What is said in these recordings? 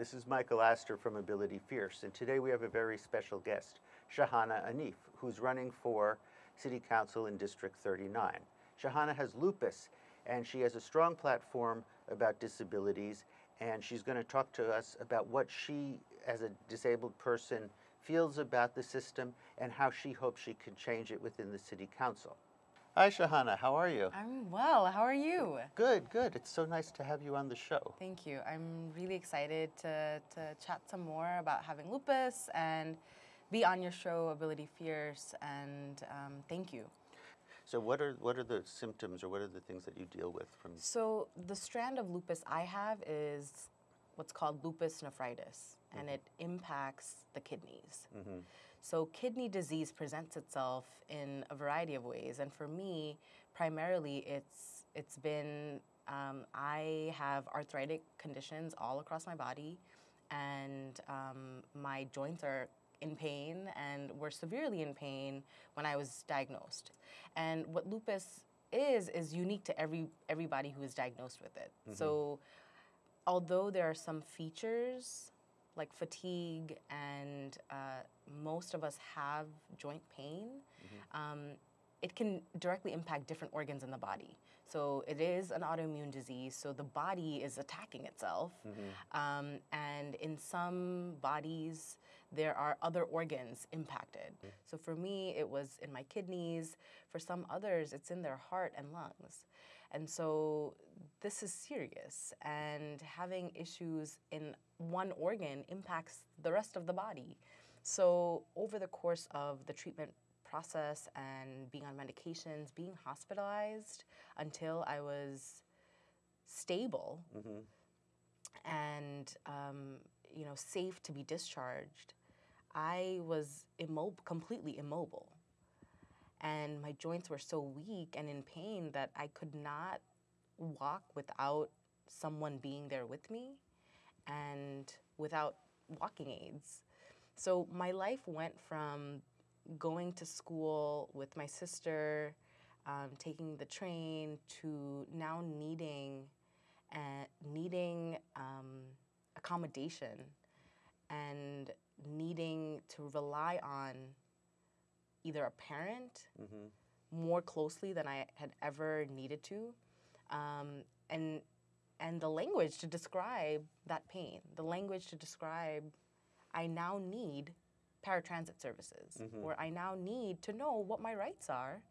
this is Michael Astor from Ability Fierce, and today we have a very special guest, Shahana Hanif, who's running for City Council in District 39. Shahana has lupus, and she has a strong platform about disabilities, and she's going to talk to us about what she, as a disabled person, feels about the system and how she hopes she can change it within the City Council. Hi, Shahana. How are you? I'm well. How are you? Good, good. It's so nice to have you on the show. Thank you. I'm really excited to, to chat some more about having lupus and be on your show, Ability Fierce, and um, thank you. So, what are what are the symptoms, or what are the things that you deal with from? So, the strand of lupus I have is what's called lupus nephritis, and Mm-hmm. it impacts the kidneys. So, kidney disease presents itself in a variety of ways, and for me, primarily, it's it's been um, I have arthritic conditions all across my body, and um, my joints are in pain and were severely in pain when I was diagnosed. And what lupus is is unique to every everybody who is diagnosed with it. So although there are some features like fatigue and uh, most of us have joint pain, um, it can directly impact different organs in the body. So it is an autoimmune disease, so the body is attacking itself. Um, and in some bodies, there are other organs impacted. So for me, it was in my kidneys. For some others, it's in their heart and lungs. And so this is serious. And having issues in one organ impacts the rest of the body. So over the course of the treatment process and being on medications, being hospitalized until I was stable and um, you know safe to be discharged, I was immobile, completely immobile, and my joints were so weak and in pain that I could not walk without someone being there with me, and without walking aids. So my life went from going to school with my sister, um, taking the train, to now needing and needing um, accommodation and needing to rely on either a parent mm-hmm. more closely than I had ever needed to, um, and and the language to describe that pain, the language to describe I now need paratransit services, mm-hmm. or I now need to know what my rights are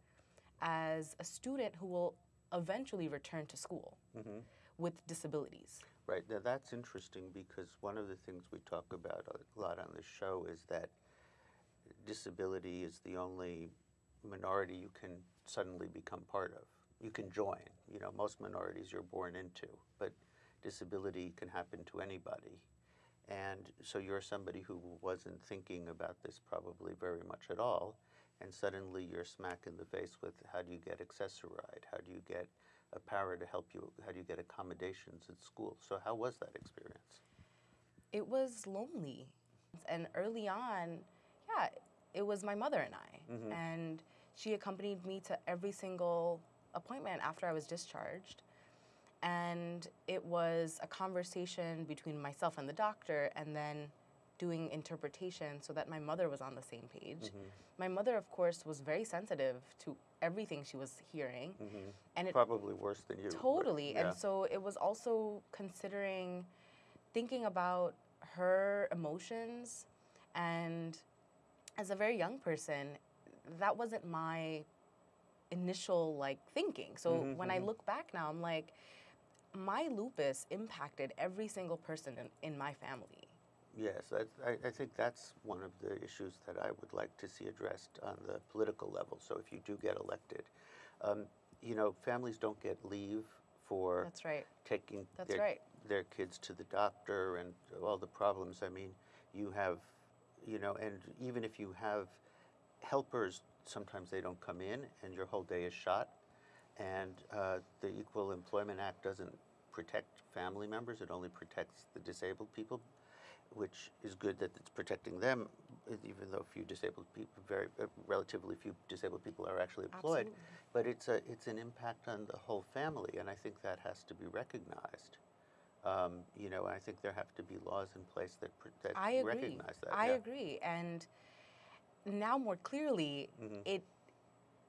as a student who will eventually return to school mm-hmm. with disabilities. Right. Now that's interesting because one of the things we talk about a lot on this show is that disability is the only minority you can suddenly become part of. You can join. You know, most minorities you're born into, but disability can happen to anybody. And so you're somebody who wasn't thinking about this probably very much at all, and suddenly you're smack in the face with how do you get Access-A-Ride? How do you get a para to help you? How do you get accommodations at school? So how was that experience? It was lonely. And early on, yeah, it was my mother and I. Mm-hmm. And she accompanied me to every single appointment after I was discharged. And it was a conversation between myself and the doctor, and then doing interpretation so that my mother was on the same page. Mm-hmm. My mother, of course, was very sensitive to everything she was hearing. Mm-hmm. And it Probably worse than you. Totally. yeah. And so it was also considering thinking about her emotions and as a very young person, that wasn't my initial like thinking. So mm-hmm, when I mm-hmm. look back now, I'm like, my lupus impacted every single person in, in my family. Yes, I, I I think that's one of the issues that I would like to see addressed on the political level. So if you do get elected, um, you know, families don't get leave for That's right. taking That's their, right. their kids to the doctor and all the problems. I mean, you have, you know, and even if you have helpers, sometimes they don't come in and your whole day is shot. And uh, the Equal Employment Act doesn't protect family members, it only protects the disabled people, which is good that it's protecting them, even though few disabled people, very uh, relatively few disabled people are actually employed. Absolutely. But it's a it's an impact on the whole family, and I think that has to be recognized. Um, you know, I think there have to be laws in place that pr- that I agree. recognize that. I yeah. agree. And now more clearly, Mhm. it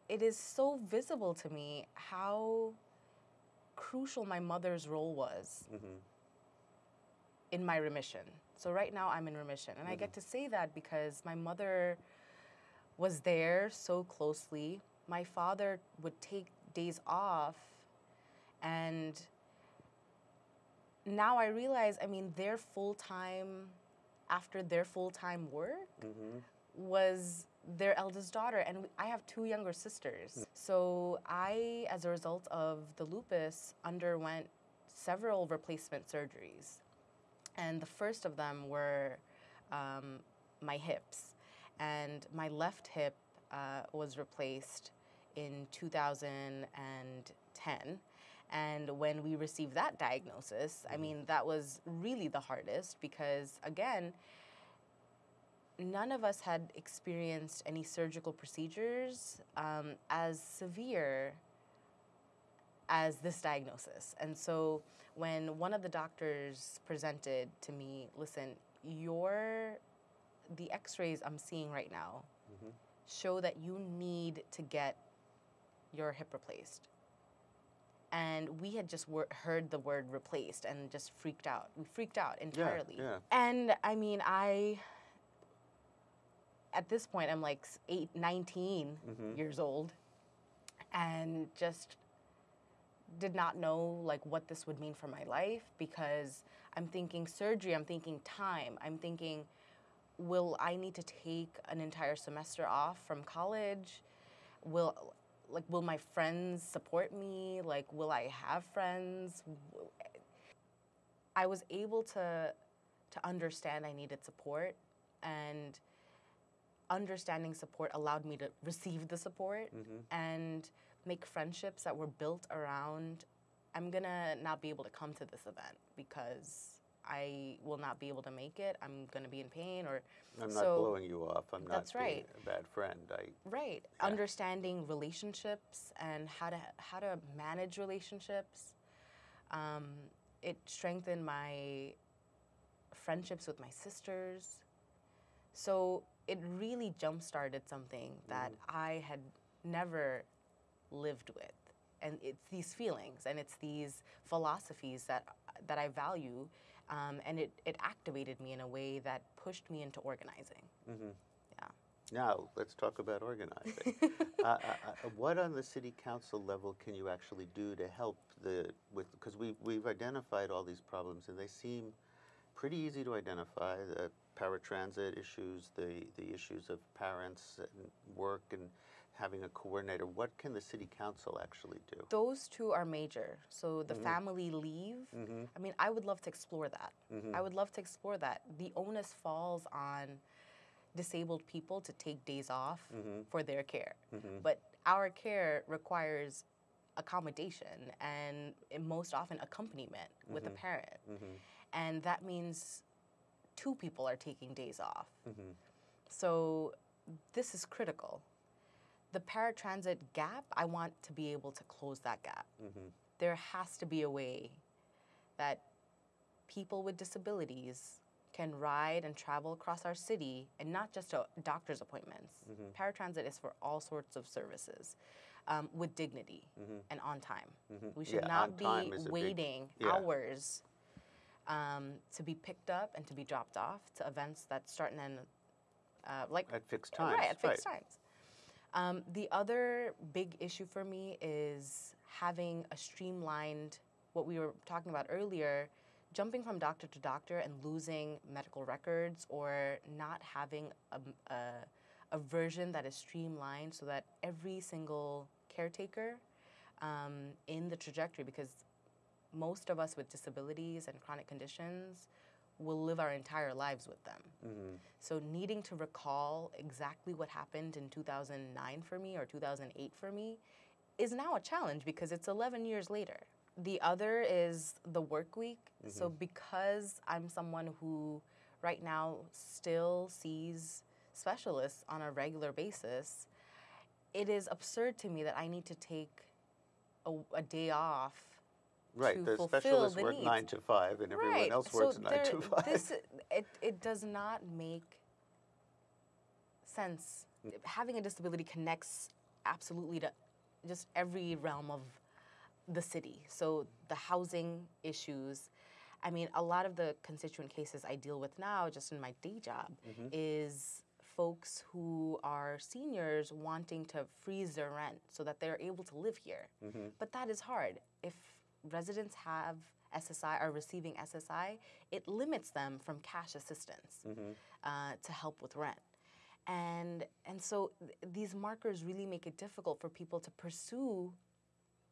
it is so visible to me how crucial my mother's role was Mhm. In my remission. So right now I'm in remission. And I get to say that because my mother was there so closely. My father would take days off and now I realize, I mean, their full time after their full time work Mhm. was their eldest daughter and I have two younger sisters. So I as a result of the lupus underwent several replacement surgeries. And the first of them were um, my hips. And my left hip uh, was replaced in 2010. And when we received that diagnosis, I mean, that was really the hardest because, again, none of us had experienced any surgical procedures um, as severe as this diagnosis. And so when one of the doctors presented to me, listen, your the x-rays I'm seeing right now Mhm. show that you need to get your hip replaced. And we had just wor- heard the word replaced and just freaked out. We freaked out entirely. yeah. yeah. And I mean, I at this point I'm like s- 8 19 Mhm. years old and just did not know like what this would mean for my life because I'm thinking surgery, I'm thinking time, I'm thinking will I need to take an entire semester off from college? Will like will my friends support me? Like will I have friends? I was able to to understand I needed support and understanding support allowed me to receive the support Mhm. and make friendships that were built around I'm gonna not be able to come to this event because I will not be able to make it. I'm gonna be in pain or I'm not blowing you off. I'm not That's being right. a bad friend. I right Yeah. understanding relationships and how to how to manage relationships. Um, it strengthened my friendships with my sisters. So it really jump started something that I had never lived with. And it's these feelings and it's these philosophies that that I value. Um, and it, it activated me in a way that pushed me into organizing. Mhm. Yeah. Now, let's talk about organizing. uh, uh, uh, what on the city council level can you actually do to help the with because we we've identified all these problems and they seem pretty easy to identify the paratransit issues, the the issues of parents and work and having a coordinator. What can the city council actually do? Those two are major. So the family leave. Mhm. I mean, I would love to explore that. Mhm. I would love to explore that. The onus falls on disabled people to take days off Mhm. for their care. Mhm. But our care requires accommodation and most often accompaniment with a parent. Mhm. And that means two people are taking days off. So this is critical. The paratransit gap, I want to be able to close that gap. Mhm. There has to be a way that people with disabilities can ride and travel across our city and not just to doctor's appointments. Mhm. Paratransit is for all sorts of services um, with dignity Mhm. and on time. Mhm. We should Yeah, not be a big- waiting yeah. hours um, to be picked up and to be dropped off to events that start and end uh, like At fixed times. Right, at fixed times. Um, the other big issue for me is having a streamlined, what we were talking about earlier, jumping from doctor to doctor and losing medical records or not having a, a, a version that is streamlined so that every single caretaker um, in the trajectory, because most of us with disabilities and chronic conditions will live our entire lives with them. Mhm. So needing to recall exactly what happened in 2009 for me or 2008 for me is now a challenge because it's 11 years later. The other is the work week. So because I'm someone who right now still sees specialists on a regular basis, it is absurd to me that I need to take a, a day off Right, the specialists the work needs. nine to five, and everyone right. else so works nine there- to five. This, it, it does not make sense. Having a disability connects absolutely to just every realm of the city. So the housing issues. I mean, a lot of the constituent cases I deal with now, just in my day job, Mm-hmm. is folks who are seniors wanting to freeze their rent so that they're able to live here. Mm-hmm. But that is hard. If residents have SSI, are receiving SSI, it limits them from cash assistance Mm-hmm. uh, to help with rent. And, and so th- these markers really make it difficult for people to pursue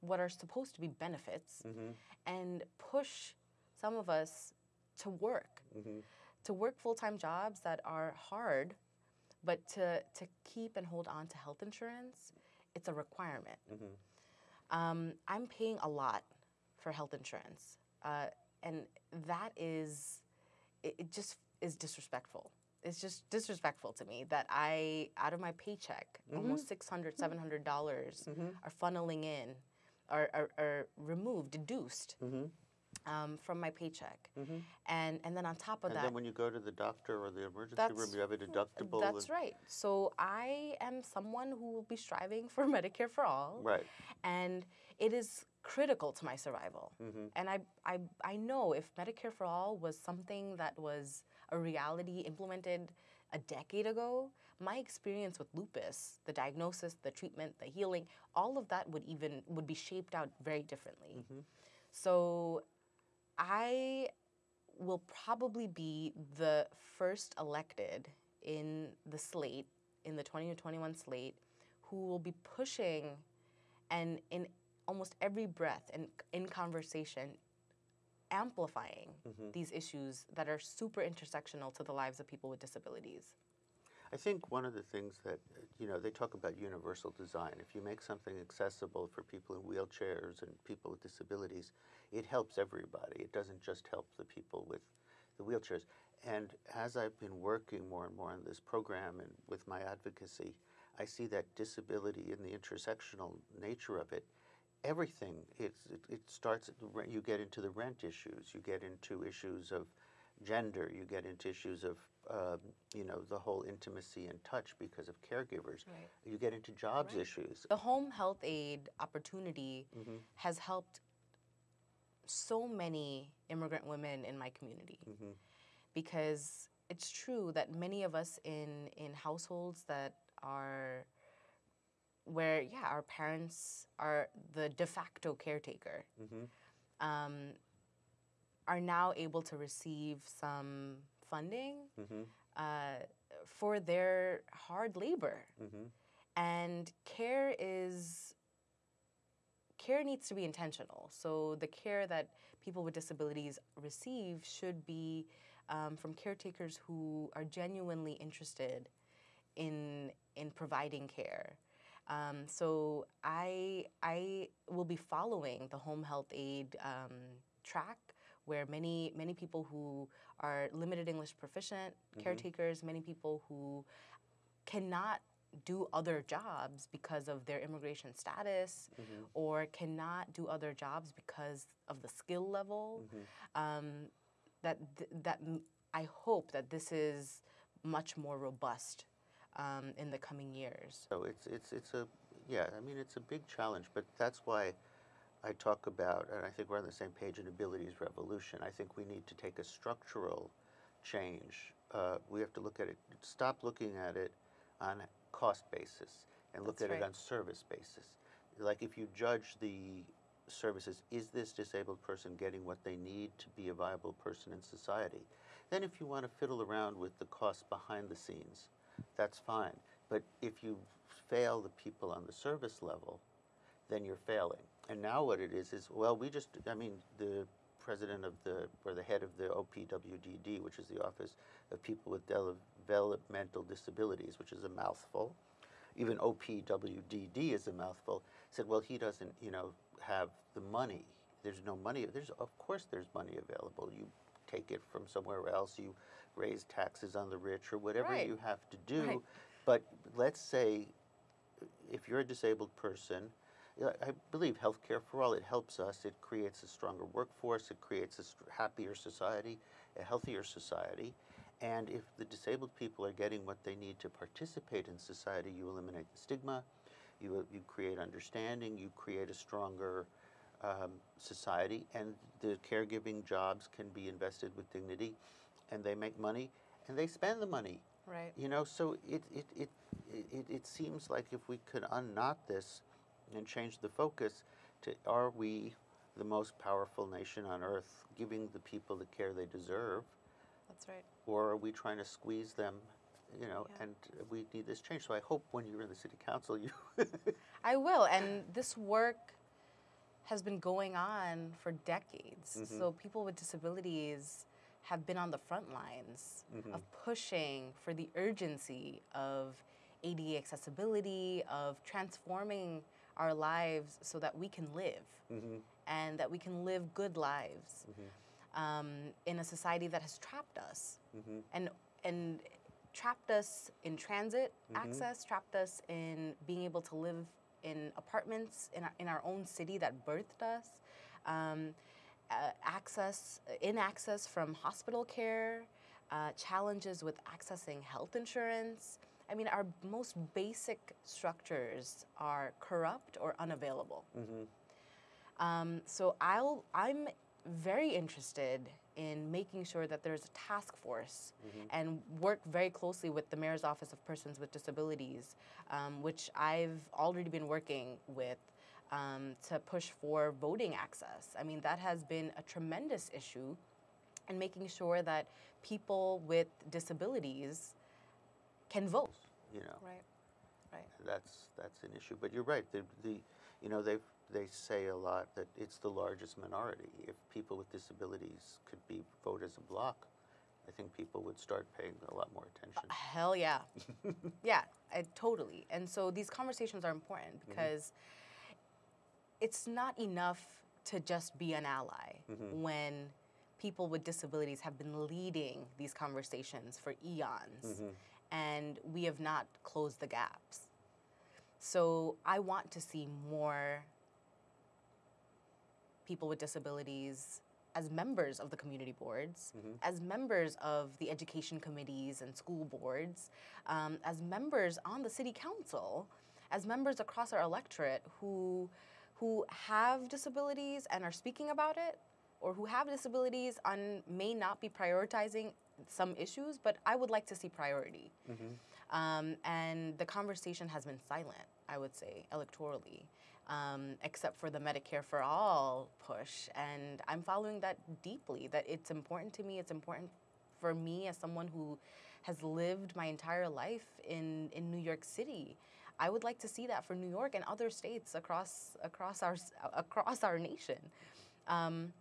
what are supposed to be benefits Mm-hmm. and push some of us to work, Mm-hmm. to work full time jobs that are hard, but to, to keep and hold on to health insurance, it's a requirement. Mm-hmm. Um, I'm paying a lot for health insurance, uh, and that is, it, it just is disrespectful. It's just disrespectful to me that I, out of my paycheck, almost six hundred, seven hundred dollars $700 are funneling in, are, are, are removed, deduced Mm-hmm. um, from my paycheck, and and then on top of And that, then when you go to the doctor or the emergency room, you have a deductible. that's and- right. So I am someone who will be striving for Medicare for all. Right. and it is critical to my survival. Mm-hmm. And I, I, I know if Medicare for All was something that was a reality implemented a decade ago, my experience with lupus, the diagnosis, the treatment, the healing, all of that would even would be shaped out very differently. Mm-hmm. So I will probably be the first elected in the slate, in the 2021 slate, who will be pushing and in almost every breath and in conversation amplifying Mm-hmm. these issues that are super intersectional to the lives of people with disabilities. I think one of the things that, you know, they talk about universal design. If you make something accessible for people in wheelchairs and people with disabilities, it helps everybody. It doesn't just help the people with the wheelchairs. And as I've been working more and more on this program and with my advocacy, I see that disability and the intersectional nature of it, everything, it's, it, it starts, at the rent- you get into the rent issues, you get into issues of gender, you get into issues of, um, you know, the whole intimacy and touch because of caregivers. Right. You get into jobs issues. The home health aide opportunity Mhm. has helped so many immigrant women in my community Mhm. because it's true that many of us in in households that are where yeah our parents are the de facto caretaker Mhm. um, are now able to receive some funding Mhm. uh, for their hard labor Mhm. and care is care needs to be intentional so the care that people with disabilities receive should be um, from caretakers who are genuinely interested in in providing care um, so I I will be following the home health aide um, track where many many people who are limited English proficient caretakers, many people who cannot do other jobs because of their immigration status or cannot do other jobs because of the skill level. Um, that th- that m- I hope that this is much more robust um, in the coming years. So it's it's it's a yeah. I mean, it's a big challenge, but that's why I talk about, and I think we're on the same page. An abilities revolution. I think we need to take a structural change. Uh, we have to look at it. Stop looking at it on cost basis and look That's at it on service basis. Like if you judge the services, is this disabled person getting what they need to be a viable person in society? Then, if you want to fiddle around with the costs behind the scenes, that's fine. But if you fail the people on the service level, then you're failing. And now what it is is, well, we just, I mean, the president of the, or the head of the OPWDD, which is the Office of People with Developmental Disabilities, which is a mouthful, even OPWDD is a mouthful, said, well, he doesn't, you know, have the money. There's no money. There's, of course, there's money available. You take it from somewhere else. You raise taxes on the rich or whatever Right. you have to do. Right. But let's say if you're a disabled person, I believe healthcare for all, it helps us. It creates a stronger workforce. It creates a happier society, a healthier society. And if the disabled people are getting what they need to participate in society, you eliminate the stigma, you, you create understanding, you create a stronger um, society, and the caregiving jobs can be invested with dignity, and they make money, and they spend the money. Right. You know, so it, it, it, it, it seems like if we could unknot this and change the focus to are we the most powerful nation on earth giving the people the care they deserve, That's right. or are we trying to squeeze them? You know, Yeah. and we need this change. So I hope when you're in the city council, you. I will. And this work has been going on for decades. Mhm. So people with disabilities have been on the front lines of pushing for the urgency of ADA accessibility, of transforming our lives so that we can live Mhm. and that we can live good lives Mhm. um, in a society that has trapped us Mhm. and and trapped us in transit Mhm. access, trapped us in being able to live in apartments in our, in our own city that birthed us, um, uh, access in access from hospital care, uh, challenges with accessing health insurance. I mean, our most basic structures are corrupt or unavailable. Mhm. Um, so I'll I'm very interested in making sure that there's a task force and work very closely with the mayor's office of persons with disabilities, um, which I've already been working with um, to push for voting access. I mean that has been a tremendous issue, and making sure that people with disabilities can vote. You know. Right. Right. that's that's an issue. But you're right. The, the you know they they say a lot that it's the largest minority. If people with disabilities could be vote as a block, I think people would start paying a lot more attention. Hell yeah. yeah, I, totally. And so these conversations are important because it's not enough to just be an ally mm-hmm. when people with disabilities have been leading these conversations for eons mm-hmm. and we have not closed the gaps. So I want to see more people with disabilities as members of the community boards, mm-hmm. as members of the education committees and school boards, um, as members on the city council, as members across our electorate who who have disabilities and are speaking about it, or who have disabilities and may not be prioritizing some issues, but I would like to see priority. Um, and the conversation has been silent, I would say, electorally, um, except for the Medicare for All push. And I'm following that deeply, that it's important to me. It's important for me as someone who has lived my entire life in, in New York City. I would like to see that for New York and other states across, across, our, across our nation. Um,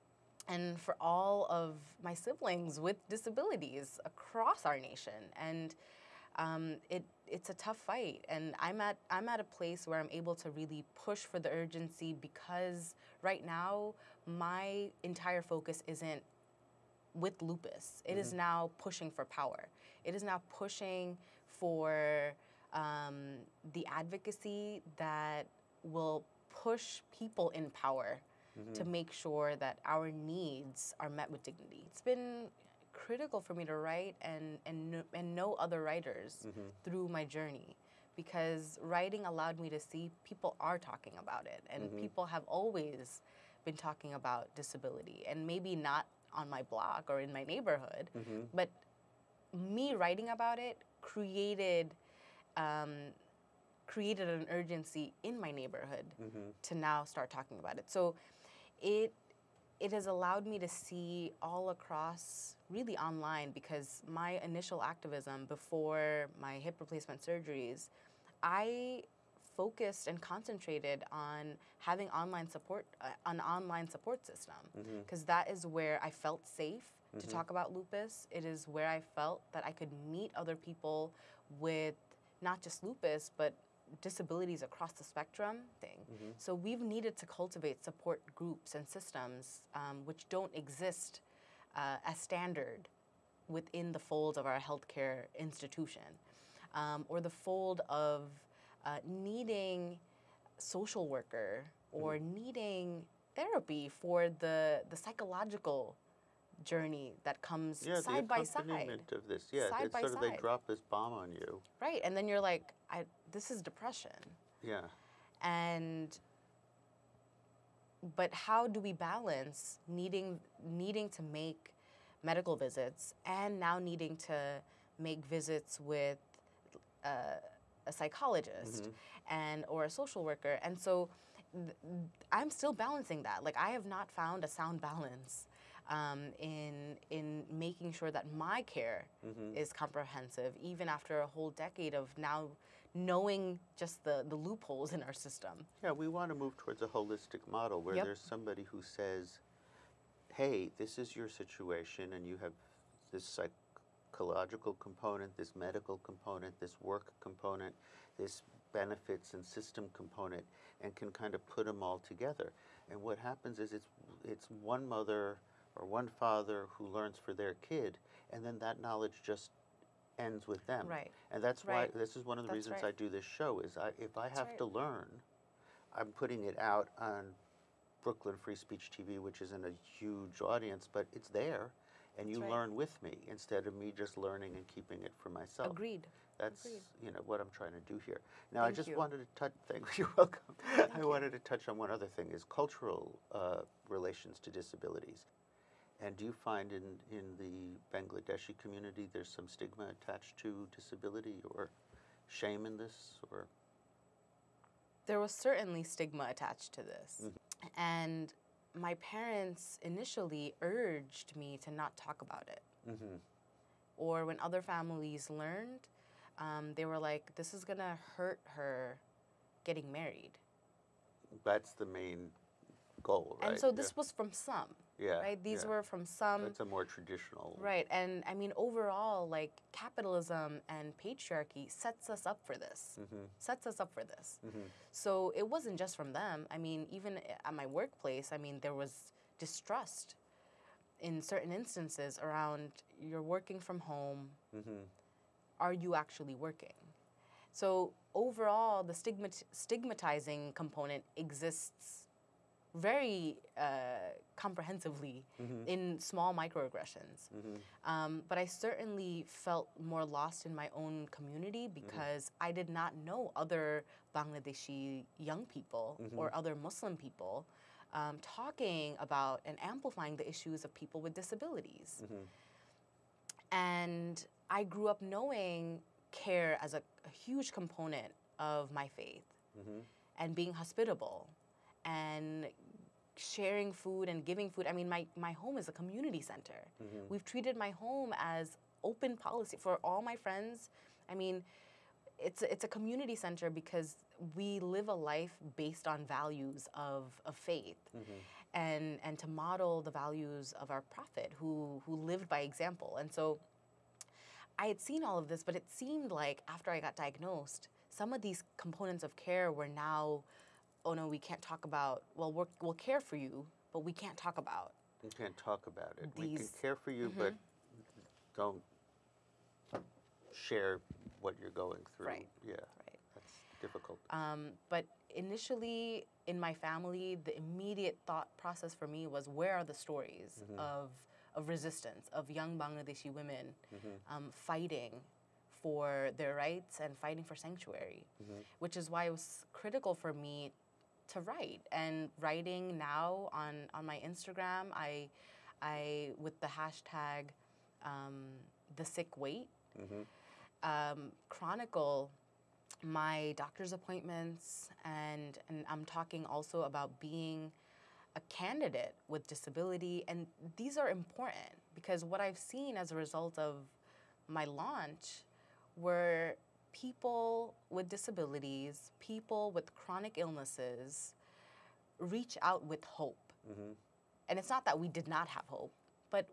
and for all of my siblings with disabilities across our nation. And um, it it's a tough fight, and I'm at I'm at a place where I'm able to really push for the urgency because right now my entire focus isn't with lupus. It is now pushing for power. It is now pushing for um, the advocacy that will push people in power to mm-hmm. make sure that our needs are met with dignity. It's been critical for me to write and and and know other writers mm-hmm. through my journey because writing allowed me to see people are talking about it and mm-hmm. people have always been talking about disability and maybe not on my block or in my neighborhood but me writing about it created um, created an urgency in my neighborhood to now start talking about it. So it it has allowed me to see all across really online because my initial activism before my hip replacement surgeries, I focused and concentrated on having online support uh, an online support system because is where I felt safe to talk about lupus. It is where I felt that I could meet other people with not just lupus but disabilities across the spectrum thing. So we've needed to cultivate support groups and systems um, which don't exist uh, as standard within the fold of our healthcare institution um, or the fold of uh, needing social worker or Mm-hmm. needing therapy for the the psychological journey that comes Yeah, side by side. of this. Yeah, Side it's by sort of they drop this bomb on you. Right. And then you're like, I this is depression. Yeah. and but how do we balance needing needing to make medical visits and now needing to make visits with uh, a psychologist and or a social worker and so i'm still balancing that like i have not found a sound balance um, in in making sure that my care is comprehensive even after a whole decade of now knowing just the, the loopholes in our system Yeah, we want to move towards a holistic model where Yep. there's somebody who says, hey, this is your situation, and you have this psychological component, this medical component, this work component, this benefits and system component, and can kind of put them all together. And what happens is it's, it's one mother or one father who learns for their kid, and then that knowledge just ends with them. Right. And that's Right. why this is one of the That's reasons right. I do this show is I, if I have right. to learn, I'm putting it out on Brooklyn Free Speech TV, which isn't a huge audience, but it's there, and you learn with me instead of me just learning and keeping it for myself. agreed That's agreed. you know what I'm trying to do here. Now I just you. wanted to touch. Thank you. You're welcome. I wanted to touch on one other thing: is cultural uh, relations to disabilities. And do you find in in the Bangladeshi community there's some stigma attached to disability or shame in this or? there was certainly stigma attached to this. Mm-hmm. And my parents initially urged me to not talk about it. Mm-hmm. Or when other families learned, um, they were like, this is going to hurt her getting married. That's the main goal, right? And so this was from some, yeah, right? These yeah. were from some. That's a more traditional. Right. And I mean, overall, like capitalism and patriarchy sets us up for this, Mm-hmm. sets us up for this. So it wasn't just from them. I mean, even at my workplace, I mean, there was distrust in certain instances around you're working from home. Mm-hmm. Are you actually working? So overall, the stigmat- stigmatizing component exists very uh, comprehensively in small microaggressions. Um, but I certainly felt more lost in my own community because I did not know other Bangladeshi young people or other Muslim people um, talking about and amplifying the issues of people with disabilities. And I grew up knowing care as a, a huge component of my faith and being hospitable and sharing food and giving food. I mean, my, my home is a community center. Mm-hmm. We've treated my home as open policy for all my friends. I mean, it's a, it's a community center because we live a life based on values of, of faith mm-hmm. and and to model the values of our prophet who who lived by example. And so I had seen all of this, but it seemed like after I got diagnosed, some of these components of care were now, oh no, we can't talk about. Well, we're, we'll care for you, but we can't talk about. You can't talk about it. we can Mm-hmm. care for you, but don't share what you're going through. Right. Yeah. Right. That's difficult. Um, but initially, in my family, the immediate thought process for me was, where are the stories of of resistance of young Bangladeshi women um, fighting for their rights and fighting for sanctuary, which is why it was critical for me to write. And writing now on on my Instagram, I I with the hashtag um, the sick wait um, chronicle my doctor's appointments. And and I'm talking also about being a candidate with disability. And these are important because what I've seen as a result of my launch were people with disabilities, people with chronic illnesses reach out with hope. Mm-hmm. And it's not that we did not have hope, but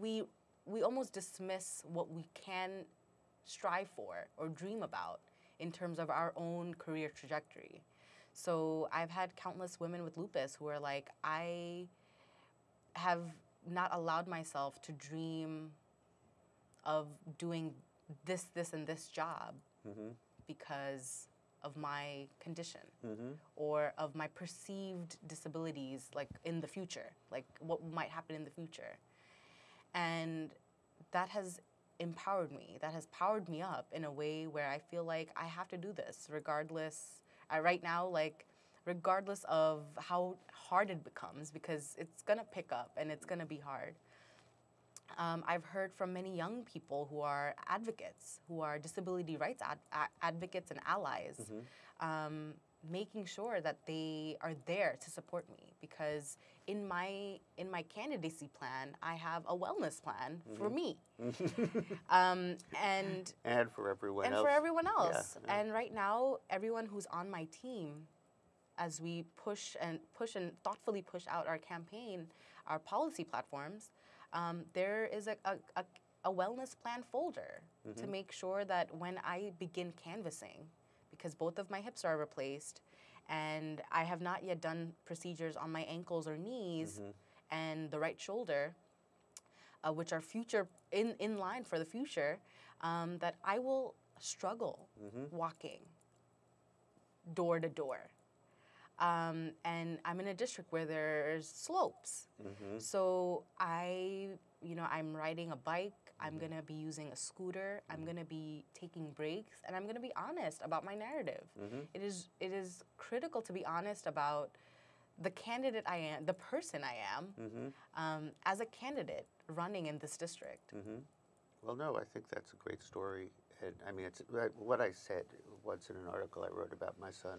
we we almost dismiss what we can strive for or dream about in terms of our own career trajectory. So I've had countless women with lupus who are like, I have not allowed myself to dream of doing this, this, and this job because of my condition Mm-hmm. or of my perceived disabilities like in the future like what might happen in the future. And that has empowered me. That has powered me up in a way where i feel like i have to do this regardless I, right now like regardless of how hard it becomes because it's going to pick up and it's going to be hard um, I've heard from many young people who are advocates, who are disability rights ad- advocates and allies, um, making sure that they are there to support me. Because in my in my candidacy plan, I have a wellness plan for me, um, and And for everyone and else. for everyone Yeah, else. yeah. And right now, everyone who's on my team, as we push and push and thoughtfully push out our campaign, our policy platforms, um, there is a, a, a, a wellness plan folder Mm-hmm. to make sure that when I begin canvassing, because both of my hips are replaced, and I have not yet done procedures on my ankles or knees Mm-hmm. and the right shoulder, uh, which are future in, in line for the future, um, that I will struggle walking door to door. Um, and I'm in a district where there's slopes. Mm-hmm. So I, you know, I'm riding a bike. I'm mm-hmm. gonna be using a scooter. I'm mm-hmm. gonna be taking breaks, and I'm gonna be honest about my narrative. It is it is critical to be honest about the candidate I am, the person I am, um, as a candidate running in this district. Well, no, I think that's a great story. And I mean, it's what I said once in an article I wrote about my son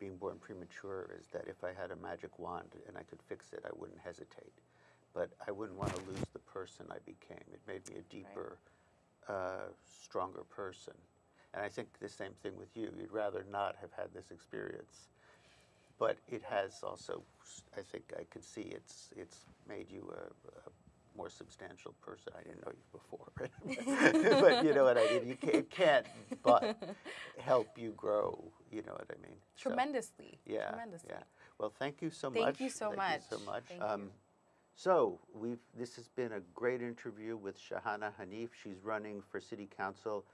being born premature is that if I had a magic wand and I could fix it, I wouldn't hesitate. But I wouldn't want to lose the person I became. It made me a deeper, uh, stronger person. And I think the same thing with you. You'd rather not have had this experience. But it has also, I think I can see it's, it's made you a, a more substantial person. I didn't know you before, but you know what I mean. You can't, it can't but help you grow. You know what I mean. So, Tremendously. yeah, Tremendously. yeah. Well, thank you so Thank much. you so Thank much. you so much. Um, you. So we've this has been a great interview with Shahana Hanif. She's running for city council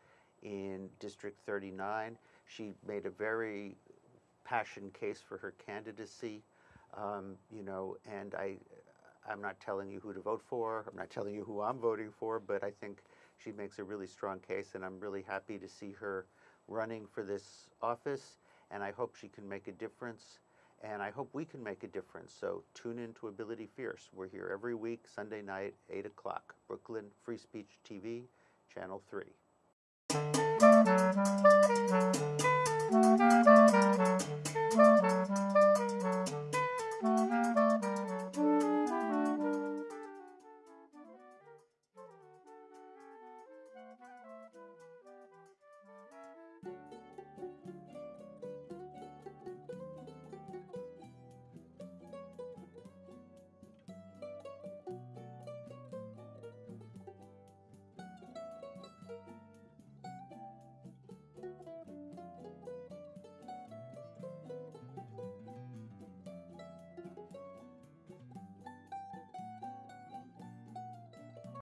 in District 39. She made a very passion case for her candidacy. Um, you know, and I, I'm not telling you who to vote for. I'm not telling you who I'm voting for, but I think she makes a really strong case, and I'm really happy to see her running for this office. And I hope she can make a difference, and I hope we can make a difference. So tune in to Ability Fierce. We're here every week, Sunday night, 8 o'clock, Brooklyn Free Speech TV, Channel 3.